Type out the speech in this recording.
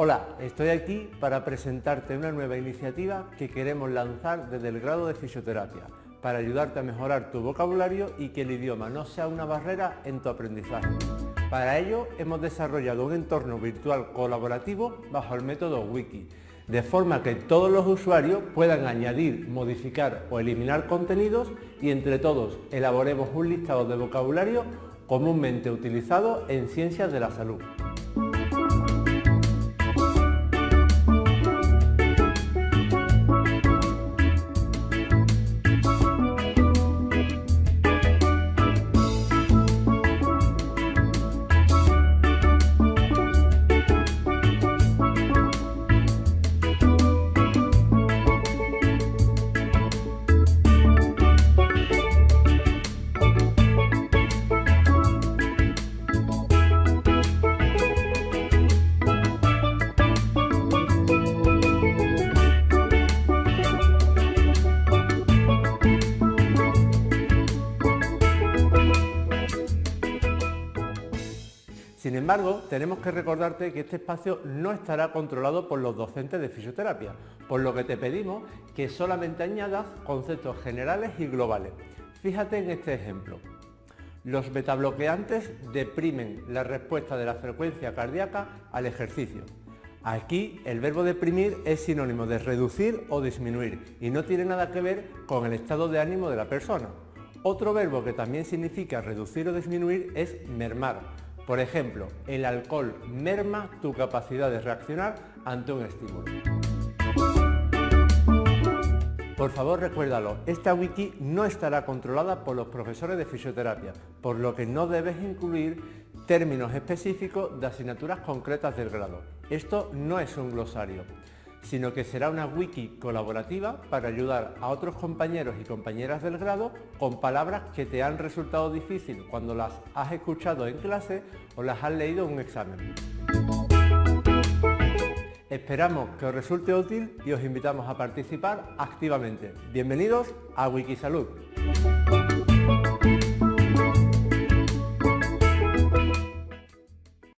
Hola, estoy aquí para presentarte una nueva iniciativa que queremos lanzar desde el grado de fisioterapia para ayudarte a mejorar tu vocabulario y que el idioma no sea una barrera en tu aprendizaje. Para ello hemos desarrollado un entorno virtual colaborativo bajo el método Wiki, de forma que todos los usuarios puedan añadir, modificar o eliminar contenidos y entre todos elaboremos un listado de vocabulario comúnmente utilizado en ciencias de la salud. Sin embargo, tenemos que recordarte que este espacio no estará controlado por los docentes de fisioterapia, por lo que te pedimos que solamente añadas conceptos generales y globales. Fíjate en este ejemplo. Los betabloqueantes deprimen la respuesta de la frecuencia cardíaca al ejercicio. Aquí el verbo deprimir es sinónimo de reducir o disminuir y no tiene nada que ver con el estado de ánimo de la persona. Otro verbo que también significa reducir o disminuir es mermar, por ejemplo, el alcohol merma tu capacidad de reaccionar ante un estímulo. Por favor recuérdalo, esta wiki no estará controlada por los profesores de fisioterapia, por lo que no debes incluir términos específicos de asignaturas concretas del grado. Esto no es un glosario sino que será una wiki colaborativa para ayudar a otros compañeros y compañeras del grado con palabras que te han resultado difíciles cuando las has escuchado en clase o las has leído en un examen. Esperamos que os resulte útil y os invitamos a participar activamente. Bienvenidos a Wikisalud.